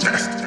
Test.